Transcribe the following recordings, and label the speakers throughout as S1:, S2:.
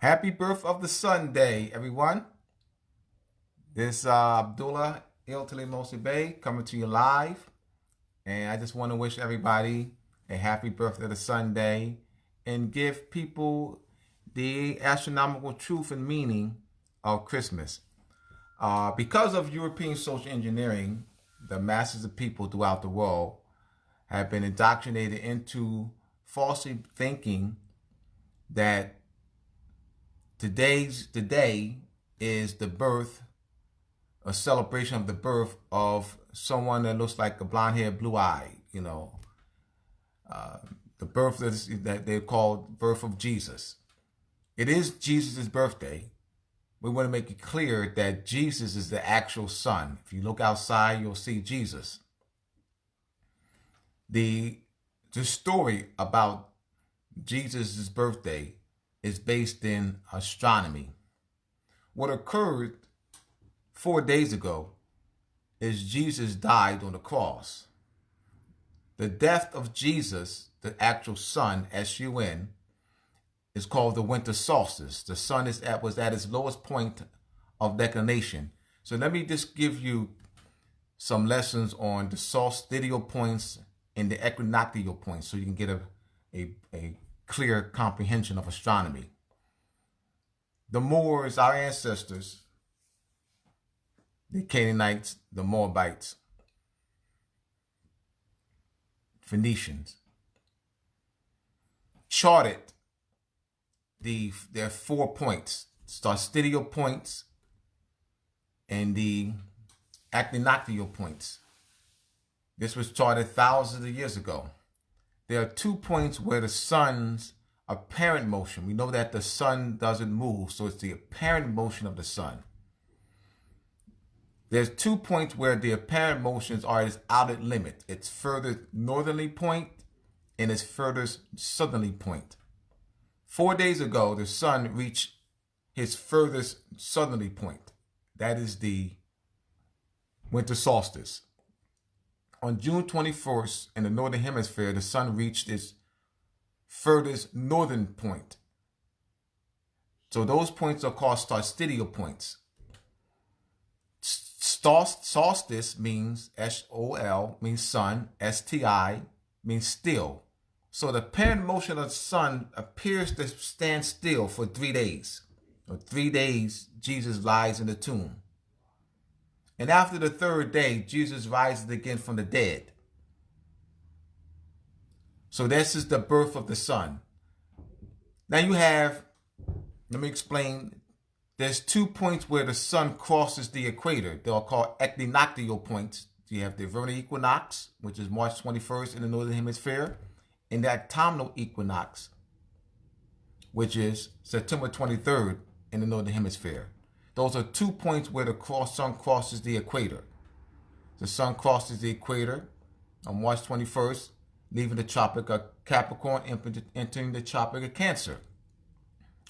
S1: Happy birth of the sun day, everyone. This uh, Abdullah Iltali Mosi Bay coming to you live. And I just want to wish everybody a happy birthday of the sun day and give people the astronomical truth and meaning of Christmas. Uh, because of European social engineering, the masses of people throughout the world have been indoctrinated into falsely thinking that today's today is the birth, a celebration of the birth of someone that looks like a blonde hair, blue eye, you know, uh, the birth that they call birth of Jesus. It is Jesus' birthday. We want to make it clear that Jesus is the actual son. If you look outside, you'll see Jesus. The, the story about Jesus' birthday is based in astronomy. What occurred four days ago is Jesus died on the cross. The death of Jesus, the actual sun, S-U-N, is called the winter solstice. The sun is at, was at its lowest point of declination. So let me just give you some lessons on the solstitial points and the equinoctial points so you can get a, a, a clear comprehension of astronomy. The Moors, our ancestors, the Canaanites, the Moabites, Phoenicians, charted the their four points, solstitial points and the equinoctial points. This was charted thousands of years ago there are two points where the sun's apparent motion, we know that the sun doesn't move, so it's the apparent motion of the sun. There's two points where the apparent motions are its outer limit. Its furthest northerly point and its furthest southerly point. Four days ago, the sun reached his furthest southerly point. That is the winter solstice. On June 21st, in the Northern Hemisphere, the sun reached its furthest northern point. So those points are called solstitial points. Solstice means S-O-L, means sun. S-T-I means still. So the apparent motion of the sun appears to stand still for three days. For three days, Jesus lies in the tomb. And after the third day, Jesus rises again from the dead. So this is the birth of the Son. Now you have, let me explain, there's two points where the sun crosses the equator. They're called equinoctial points. You have the vernal equinox, which is March 21st in the Northern Hemisphere, and the autumnal equinox, which is September 23rd in the Northern Hemisphere. Those are two points where the cross, sun crosses the equator. The sun crosses the equator on March 21st, leaving the Tropic of Capricorn, entering the Tropic of Cancer.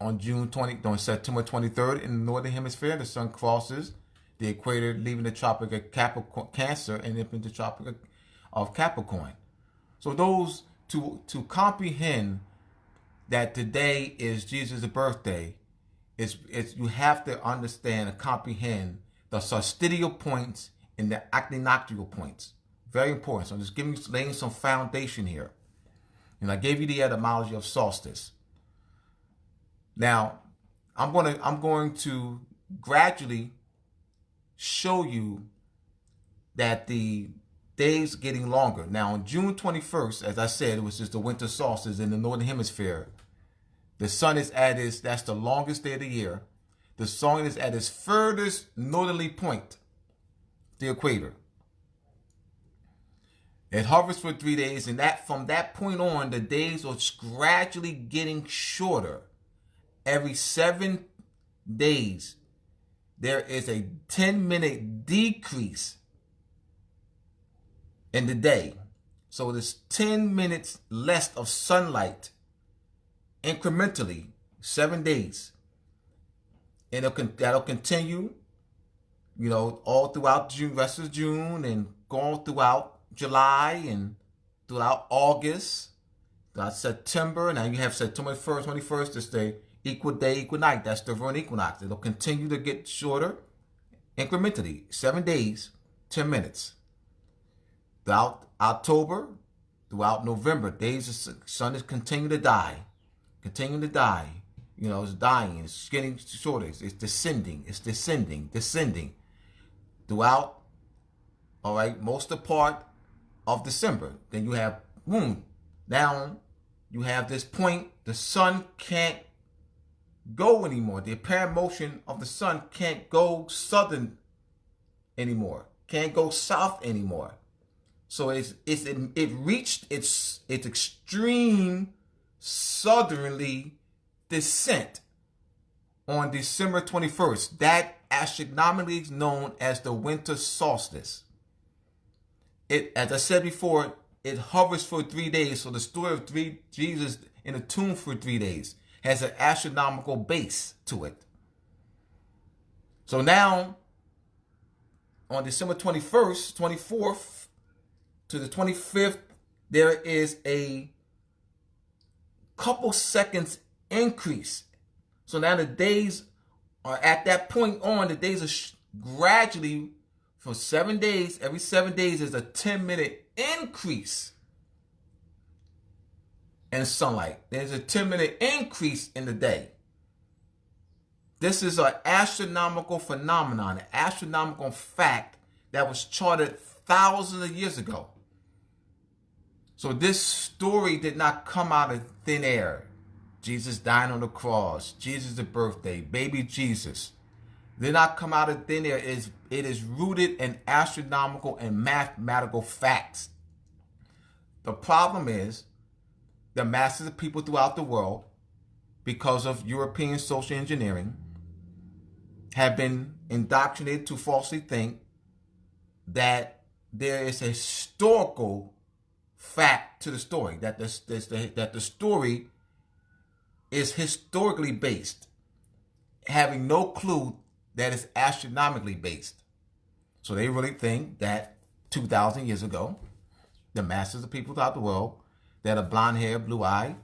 S1: On June 20, on September 23rd in the Northern Hemisphere, the sun crosses the equator, leaving the Tropic of Capricorn, Cancer and entering the Tropic of Capricorn. So those, to, to comprehend that today is Jesus' birthday, it's, it's, you have to understand and comprehend the solstitial points and the equinoctial points. Very important. So I'm just giving you, laying some foundation here. And I gave you the etymology of solstice. Now, I'm going to, I'm going to gradually show you that the days getting longer. Now, on June 21st, as I said, it was just the winter solstice in the Northern Hemisphere. The sun is at its, that's the longest day of the year. The sun is at its furthest northerly point, the equator. It hovers for three days, and that from that point on, the days are gradually getting shorter. Every seven days, there is a 10 minute decrease in the day. So there's 10 minutes less of sunlight incrementally, seven days. And it'll, that'll continue, you know, all throughout June, rest of June, and going throughout July and throughout August, throughout September. Now you have September 1st, 21st to stay equal day, equal night. That's the vernal equinox. It'll continue to get shorter incrementally. Seven days, 10 minutes. Throughout October, throughout November, days the sun is continuing to die. Continuing to die. You know, it's dying. It's getting shorter. It's, descending. It's descending. Descending. Throughout, all right, most of the part of December. Then you have, hmm, boom, down. You have this point. The sun can't go anymore. The apparent motion of the sun can't go southern anymore. Can't go south anymore. So it's it's it, it reached its its extreme southerly descent on December 21st. That astronomically is known as the winter solstice. It as I said before, it hovers for three days. So the story of three Jesus in a tomb for three days has an astronomical base to it. So now, on December 21st, 24th to the 25th, there is a couple seconds increase. So now the days are at that point on, the days are gradually for seven days, every seven days is a 10 minute increase and sunlight. There's a 10 minute increase in the day. This is an astronomical phenomenon, an astronomical fact that was charted thousands of years ago. So this story did not come out of thin air. Jesus dying on the cross, Jesus' birthday, baby Jesus. Did not come out of thin air. It is, it is rooted in astronomical and mathematical facts. The problem is the masses of people throughout the world, because of European social engineering, have been indoctrinated to falsely think that there is a historical fact to the story, that, the, that the story is historically based, having no clue that it's astronomically based. So they really think that 2,000 years ago, the masses of people throughout the world that are blonde hair, blue eye.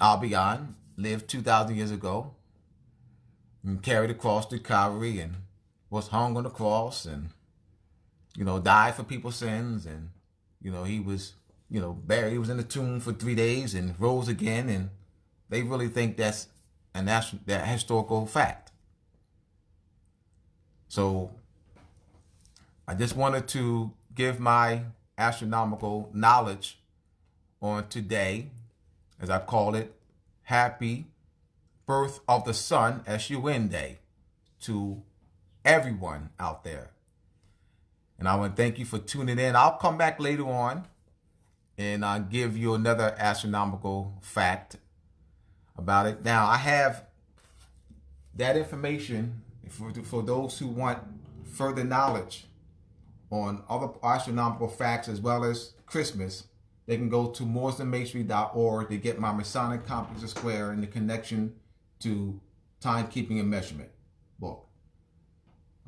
S1: Albion lived 2,000 years ago and carried across to Calvary and was hung on the cross and, you know, died for people's sins. And, you know, he was, you know, buried. He was in the tomb for three days and rose again. And they really think that's an that historical fact. So I just wanted to give my astronomical knowledge on today, as I call it, Happy Birth of the Sun, S-U-N Day, to everyone out there. And I want to thank you for tuning in. I'll come back later on and I'll give you another astronomical fact about it. Now, I have that information for, for those who want further knowledge on other astronomical facts as well as Christmas, they can go to mooresandmasonry.org to get my Masonic Complex of Square and the connection to timekeeping and measurement book.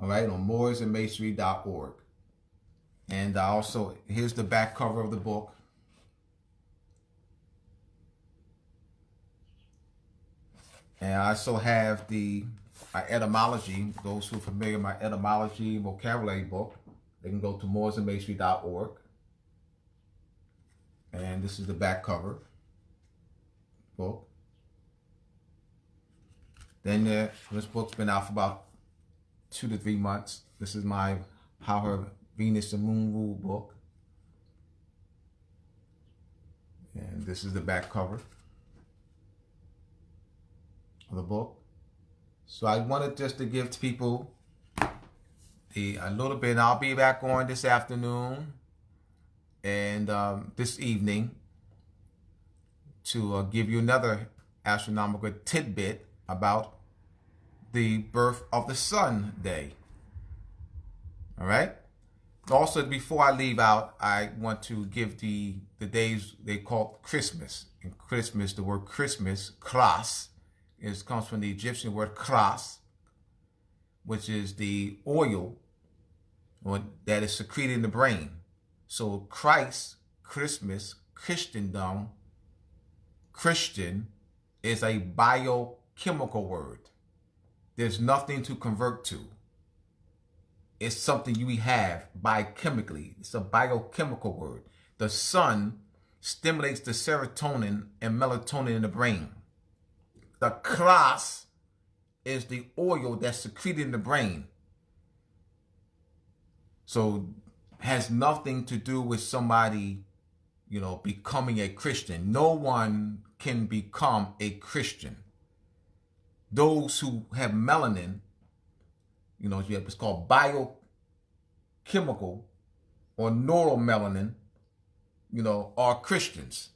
S1: All right, on mooresandmasonry.org. And also, here's the back cover of the book. And I also have the my etymology, those who are familiar, my etymology vocabulary book. They can go to mooresandmasonry.org. And this is the back cover book. Then uh, this book's been out for about two to three months. This is my How Her Venus and Moon Rule book. And this is the back cover of the book. So I wanted just to give people the a little bit. I'll be back on this afternoon and um, this evening to uh, give you another astronomical tidbit about the birth of the sun day. All right. Also, before I leave out, I want to give the the days they call Christmas. In Christmas, the word Christmas, kras, is comes from the Egyptian word kras, which is the oil that is secreted in the brain. So Christ, Christmas, Christendom, Christian is a biochemical word. There's nothing to convert to. It's something you have biochemically. It's a biochemical word. The sun stimulates the serotonin and melatonin in the brain. The kras is the oil that's secreted in the brain. So has nothing to do with somebody, you know, becoming a Christian. No one can become a Christian. Those who have melanin, you know, it's called biochemical or neuromelanin, you know, are Christians.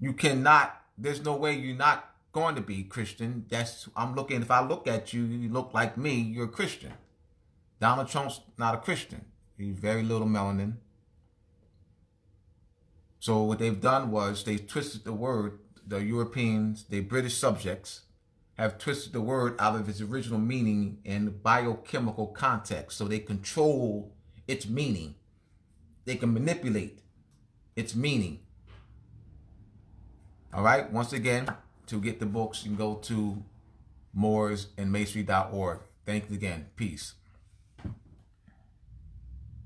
S1: You cannot, there's no way you're not going to be Christian. That's, I'm looking, if I look at you, you look like me, you're a Christian. Donald Trump's not a Christian. He's very little melanin. So what they've done was they twisted the word, the Europeans, the British subjects, have twisted the word out of its original meaning in biochemical context. So they control its meaning. They can manipulate its meaning. All right. Once again, to get the books, you can go to mooresandmasonry.org. Thanks again. Peace.